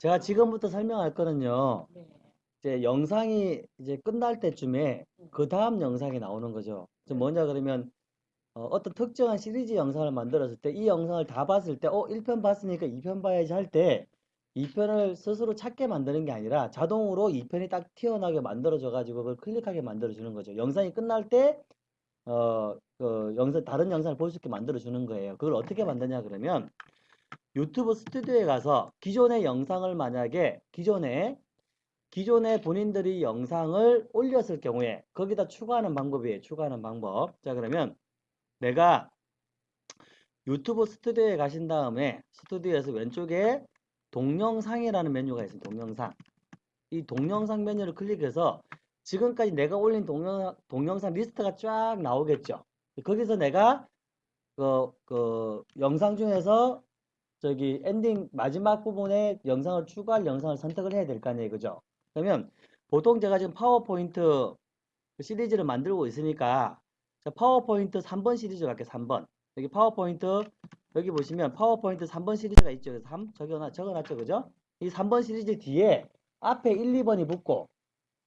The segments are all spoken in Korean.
제가 지금부터 설명할 거는요. 네. 이제 영상이 이제 끝날 때쯤에 그 다음 영상이 나오는 거죠. 저 뭐냐 그러면 어, 떤 특정한 시리즈 영상을 만들었을 때 이 영상을 다 봤을 때 어, 1편 봤으니까 2편 봐야지 할 때 2편을 스스로 찾게 만드는 게 아니라 자동으로 2편이 딱 튀어나오게 만들어져 가지고 그걸 클릭하게 만들어 주는 거죠. 영상이 끝날 때 어, 그 영상 다른 영상을 볼 수 있게 만들어 주는 거예요. 그걸 어떻게 만드냐 그러면 유튜브 스튜디오에 가서 기존의 영상을 만약에 기존에 기존에 본인들이 영상을 올렸을 경우에 거기다 추가하는 방법이에요. 추가하는 방법. 자 그러면 내가 유튜브 스튜디오에 가신 다음에 스튜디오에서 왼쪽에 동영상이라는 메뉴가 있습니다. 동영상. 이 동영상 메뉴를 클릭해서 지금까지 내가 올린 동영, 동영상 리스트가 쫙 나오겠죠. 거기서 내가 그, 그 영상 중에서 저기 엔딩 마지막 부분에 영상을 추가할 영상을 선택을 해야 될 거 아니에요. 그죠? 그러면 보통 제가 지금 파워포인트 시리즈를 만들고 있으니까 자, 파워포인트 3번 시리즈 갈게요. 3번. 여기 파워포인트 여기 보시면 파워포인트 3번 시리즈가 있죠. 그래서 3 적어놨, 적어놨죠. 그죠? 이 3번 시리즈 뒤에 앞에 1, 2번이 붙고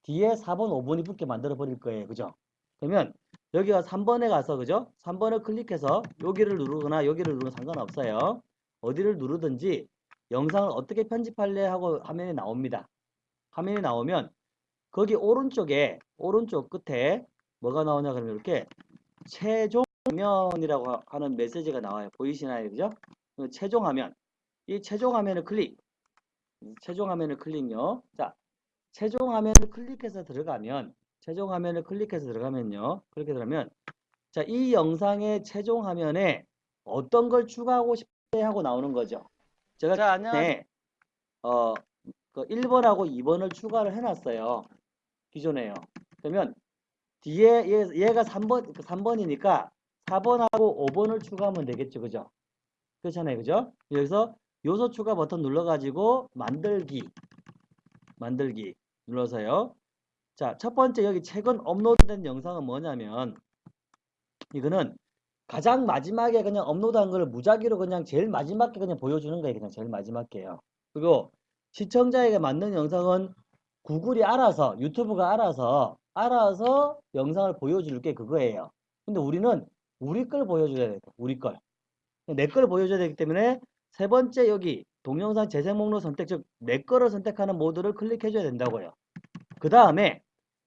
뒤에 4번, 5번이 붙게 만들어 버릴 거예요. 그죠? 그러면 여기가 3번에 가서 그죠? 3번을 클릭해서 여기를 누르거나 여기를 누르면 상관없어요. 어디를 누르든지 영상을 어떻게 편집할래 하고 화면이 나옵니다. 화면이 나오면 거기 오른쪽에 오른쪽 끝에 뭐가 나오냐 그러면 이렇게 최종 화면이라고 하는 메시지가 나와요. 보이시나요? 그죠? 최종 화면. 이 최종 화면을 클릭. 최종 화면을 클릭요. 자, 최종 화면을 클릭해서 들어가면 최종 화면을 클릭해서 들어가면요. 그렇게 들어가면 자, 이 영상의 최종 화면에 어떤 걸 추가하고 싶 하고 나오는 거죠. 제가 자, 안녕. 네, 어, 그 1번하고 2번을 추가를 해놨어요. 기존에요. 그러면 뒤에 얘, 얘가 3번, 3번이니까 4번하고 5번을 추가하면 되겠죠. 그죠? 그렇잖아요. 그죠? 여기서 요소 추가 버튼 눌러가지고 만들기, 만들기 눌러서요. 자, 첫 번째 여기 최근 업로드된 영상은 뭐냐면 이거는 가장 마지막에 그냥 업로드한 걸 무작위로 그냥 제일 마지막에 그냥 보여주는 거예요. 그냥 제일 마지막에요. 그리고 시청자에게 맞는 영상은 구글이 알아서 유튜브가 알아서 알아서 영상을 보여줄 게 그거예요. 근데 우리는 우리 걸 보여줘야 돼요. 우리 걸. 내 걸 보여줘야 되기 때문에 세 번째 여기 동영상 재생 목록 선택 즉 내 거를 선택하는 모드를 클릭해 줘야 된다고요. 그 다음에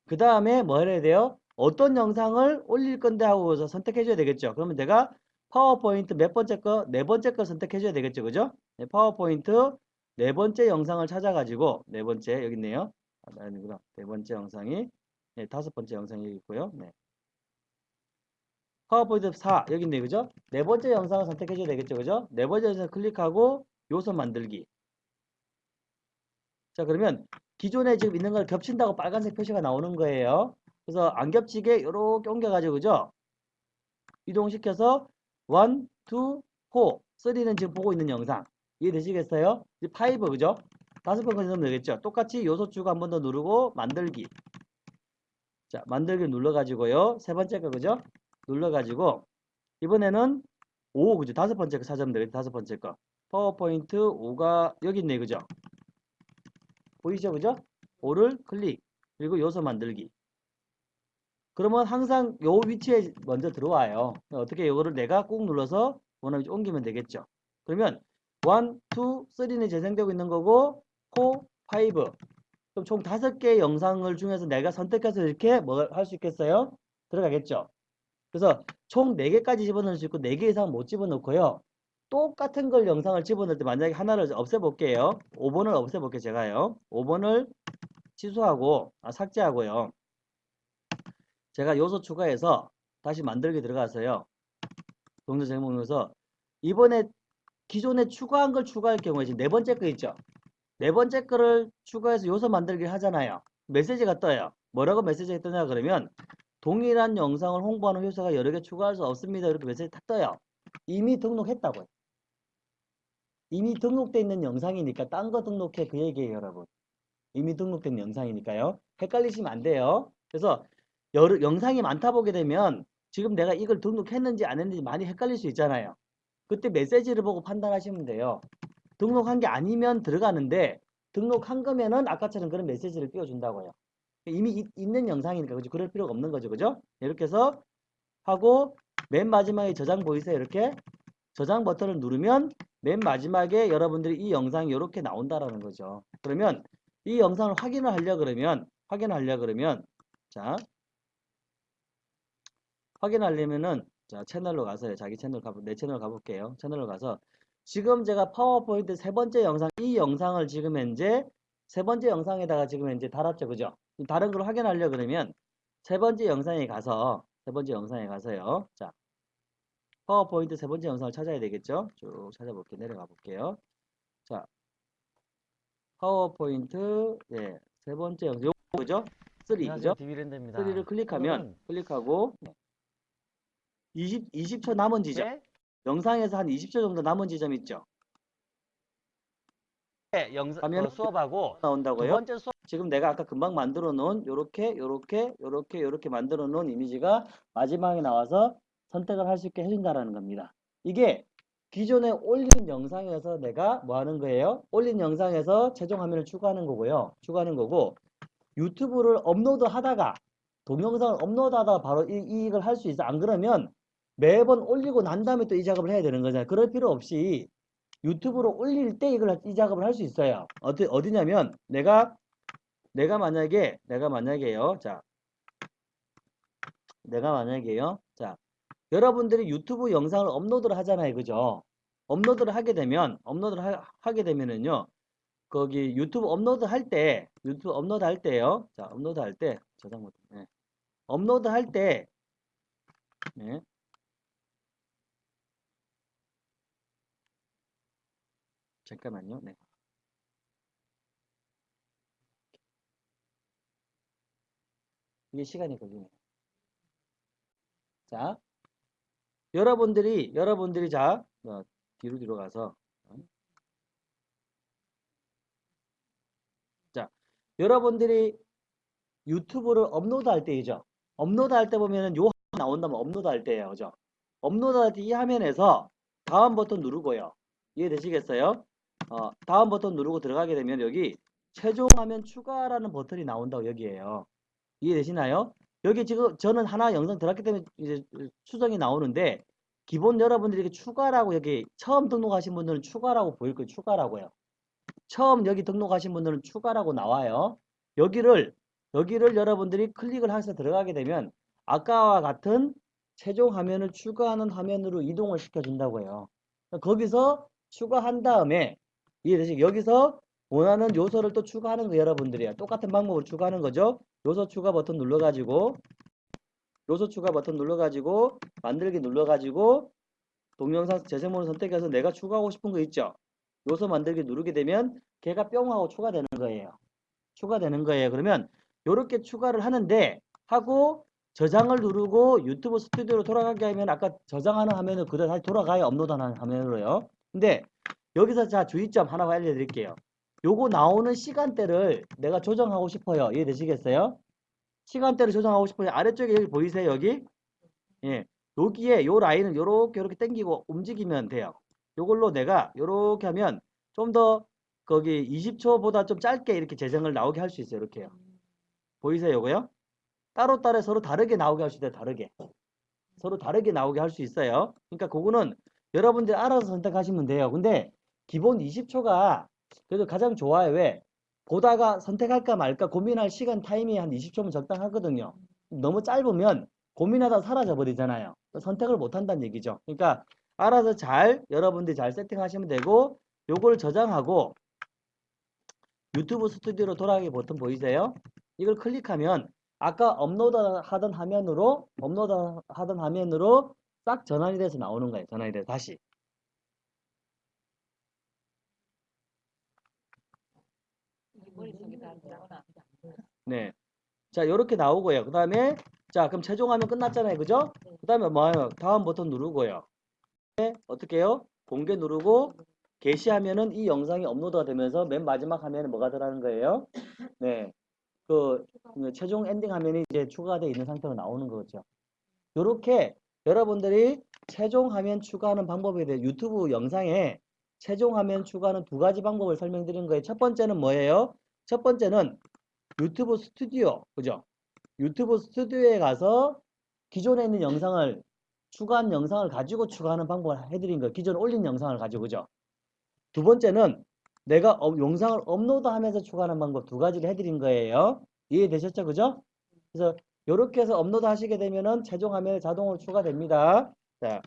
그 다음에 뭐 해야 돼요? 어떤 영상을 올릴 건데 하고서 선택해 줘야 되겠죠. 그러면 내가 파워포인트 몇 번째 거? 네 번째 거 선택해 줘야 되겠죠. 그죠? 네, 파워포인트 네 번째 영상을 찾아가지고 네 번째 여기 있네요. 아, 아니구나. 네 번째 영상이 네, 다섯 번째 영상이 여기 있고요. 네. 파워포인트 4 여기 있네 그죠? 네 번째 영상을 선택해 줘야 되겠죠. 그죠? 네 번째 영상 클릭하고 요소 만들기. 자 그러면 기존에 지금 있는 걸 겹친다고 빨간색 표시가 나오는 거예요. 그래서 안 겹치게 이렇게 옮겨가지고 그죠? 이동시켜서 1, 2, 4, 3는 지금 보고 있는 영상 이해되시겠어요? 이제 5 그죠? 다섯 번 건너면 되겠죠? 똑같이 요소 추가 한 번 더 누르고 만들기 자 만들기 눌러가지고요 세 번째 거 그죠? 눌러가지고 이번에는 5 그죠? 다섯 번째 거 찾으면 되겠죠? 다섯 번째 거 파워포인트 5가 여기 있네 그죠? 보이죠 그죠? 5를 클릭 그리고 요소 만들기 그러면 항상 요 위치에 먼저 들어와요. 어떻게 이거를 내가 꾹 눌러서 위치 옮기면 되겠죠. 그러면 1, 2, 3는 재생되고 있는 거고 4, 5 그럼 총 다섯 개의 영상을 중에서 내가 선택해서 이렇게 뭐할수 있겠어요? 들어가겠죠. 그래서 총 4개까지 집어넣을 수 있고 4개 이상 못 집어넣고요. 똑같은 걸 영상을 집어넣을 때 만약에 하나를 없애볼게요. 5번을 없애볼게요. 제가요. 5번을 취소하고 아, 삭제하고요. 제가 요소 추가해서 다시 만들기 들어가서요. 동작 제목 에서 이번에 기존에 추가한 걸 추가할 경우에 지금 네 번째 거 있죠. 네 번째 거를 추가해서 요소 만들기 하잖아요. 메시지가 떠요. 뭐라고 메시지가 뜨냐 그러면 동일한 영상을 홍보하는 효소가 여러 개 추가할 수 없습니다. 이렇게 메시지 딱 떠요. 이미 등록했다고요. 이미 등록돼 있는 영상이니까 딴 거 등록해 그 얘기예요 여러분. 이미 등록된 영상이니까요. 헷갈리시면 안 돼요. 그래서 여러, 영상이 많다 보게 되면 지금 내가 이걸 등록했는지 안 했는지 많이 헷갈릴 수 있잖아요. 그때 메시지를 보고 판단하시면 돼요. 등록한 게 아니면 들어가는데 등록한 거면은 아까처럼 그런 메시지를 띄워준다고요. 이미 있, 있는 영상이니까 그죠? 그럴 필요가 없는 거죠. 그죠? 이렇게 해서 하고 맨 마지막에 저장 보이세요? 이렇게 저장 버튼을 누르면 맨 마지막에 여러분들이 이 영상이 이렇게 나온다라는 거죠. 그러면 이 영상을 확인을 하려 그러면 확인하려 그러면 자 확인하려면은 자 채널로 가서요. 자기 채널 가보 내 채널 가볼게요. 채널로 가서 지금 제가 파워포인트 세 번째 영상 이 영상을 지금 현재 세 번째 영상에다가 지금 현재 달았죠. 그죠? 다른 걸 확인하려 그러면 세 번째 영상에 가서 세 번째 영상에 가서요. 자 파워포인트 세 번째 영상을 찾아야 되겠죠? 쭉 찾아볼게요. 내려가 볼게요. 자 파워포인트 예, 세 번째 영상 요거 그죠? 3 그죠? 디비랜드입니다. 3를 클릭하면 클릭하고 20, 20초 남은 지점 네, 영상에서 한 20초 정도 남은 지점 있죠? 네, 영상 어, 수업하고 두 나온다고요? 번째 수업 지금 내가 아까 금방 만들어 놓은 요렇게 요렇게 요렇게 요렇게 만들어 놓은 이미지가 마지막에 나와서 선택을 할 수 있게 해준다라는 겁니다. 이게 기존에 올린 영상에서 내가 뭐 하는 거예요? 올린 영상에서 최종 화면을 추가하는 거고요. 추가하는 거고 유튜브를 업로드 하다가 동영상을 업로드 하다가 바로 이, 이 작업을 할 수 있어. 안 그러면 매번 올리고 난 다음에 또 이 작업을 해야 되는 거잖아요. 그럴 필요 없이 유튜브로 올릴 때 이걸 이 작업을 할 수 있어요. 어디 어디냐면 내가 내가 만약에 내가 만약에요. 자. 내가 만약에요. 자. 여러분들이 유튜브 영상을 업로드를 하잖아요. 그죠? 업로드를 하게 되면 업로드를 하, 게 되면은요. 거기 유튜브 업로드 할 때, 유튜브 업로드 할 때요. 자, 업로드 할 때, 저장 못, 네. 업로드 할 때, 네. 잠깐만요. 네. 이게 시간이 걸리네요. 자, 여러분들이, 여러분들이 자, 어, 뒤로 뒤로 가서, 어. 자, 여러분들이 유튜브를 업로드 할 때이죠. 업로드 할 때 보면은 요 나온다면 업로드 할 때예요. 그죠? 업로드 할 때 이 화면에서 다음 버튼 누르고요. 이해되시겠어요? 어, 다음 버튼 누르고 들어가게 되면 여기 최종 화면 추가라는 버튼이 나온다고 여기에요. 이해되시나요? 여기 지금 저는 하나 영상 들어갔기 때문에 이제 수정이 나오는데 기본 여러분들이 추가라고 여기 처음 등록하신 분들은 추가라고 보일 거예요. 추가라고요. 처음 여기 등록하신 분들은 추가라고 나와요. 여기를 여기를 여러분들이 클릭을 해서 들어가게 되면 아까와 같은 최종 화면을 추가하는 화면으로 이동을 시켜준다고 해요. 거기서 추가한 다음에 이해되시 여기서 원하는 요소를 또 추가하는 거 여러분들이야. 똑같은 방법으로 추가하는 거죠. 요소 추가 버튼 눌러가지고 요소 추가 버튼 눌러가지고 만들기 눌러가지고 동영상 재생모를 선택해서 내가 추가하고 싶은 거 있죠. 요소 만들기 누르게 되면 걔가 뿅 하고 추가되는 거예요. 추가되는 거예요. 그러면 이렇게 추가를 하는데 하고 저장을 누르고 유튜브 스튜디오로 돌아가게 하면 아까 저장하는 화면을 그대로 다시 돌아가요. 업로드하는 화면으로요. 근데 여기서 자 주의점 하나 알려드릴게요. 요거 나오는 시간대를 내가 조정하고 싶어요. 이해되시겠어요? 시간대를 조정하고 싶어요. 아래쪽에 여기 보이세요? 여기? 예. 여기에 요 라인을 요렇게 요렇게 당기고 움직이면 돼요. 요걸로 내가 요렇게 하면 좀 더 거기 20초보다 좀 짧게 이렇게 재생을 나오게 할 수 있어요. 이렇게요. 보이세요? 요거요? 따로따로 서로 다르게 나오게 할 수 있어요. 다르게. 서로 다르게 나오게 할 수 있어요. 그러니까 그거는 여러분들이 알아서 선택하시면 돼요. 근데 기본 20초가 그래도 가장 좋아요. 왜? 보다가 선택할까 말까 고민할 시간 타임이 한 20초면 적당하거든요. 너무 짧으면 고민하다 사라져 버리잖아요. 선택을 못 한다는 얘기죠. 그러니까 알아서 잘 여러분들이 잘 세팅하시면 되고 요걸 저장하고 유튜브 스튜디오로 돌아가기 버튼 보이세요? 이걸 클릭하면 아까 업로드 하던 화면으로 업로드 하던 화면으로 싹 전환이 돼서 나오는 거예요. 전환이 돼서 다시. 머릿속에 다 나오나? 네. 자, 이렇게 나오고요. 그 다음에, 자, 그럼 최종화면 끝났잖아요. 그죠? 그 다음에 뭐예요? 다음 버튼 누르고요. 네, 어떻게 해요? 공개 누르고, 게시하면은 이 영상이 업로드가 되면서 맨 마지막 화면에 뭐가 들어가는 거예요? 네. 그, 그 최종 엔딩 화면이 이제 추가되어 있는 상태로 나오는 거죠. 요렇게 여러분들이 최종 화면 추가하는 방법에 대해 유튜브 영상에 최종 화면 추가하는 두 가지 방법을 설명드린 거예요. 첫 번째는 뭐예요? 첫 번째는 유튜브 스튜디오, 그죠? 유튜브 스튜디오에 가서 기존에 있는 영상을 추가한 영상을 가지고 추가하는 방법을 해드린 거예요. 기존에 올린 영상을 가지고, 그죠? 두 번째는 내가 업- 영상을 업로드하면서 추가하는 방법 두 가지를 해드린 거예요. 이해되셨죠? 그죠? 그래서 이렇게 해서 업로드 하시게 되면은 최종 화면에 자동으로 추가됩니다. 자,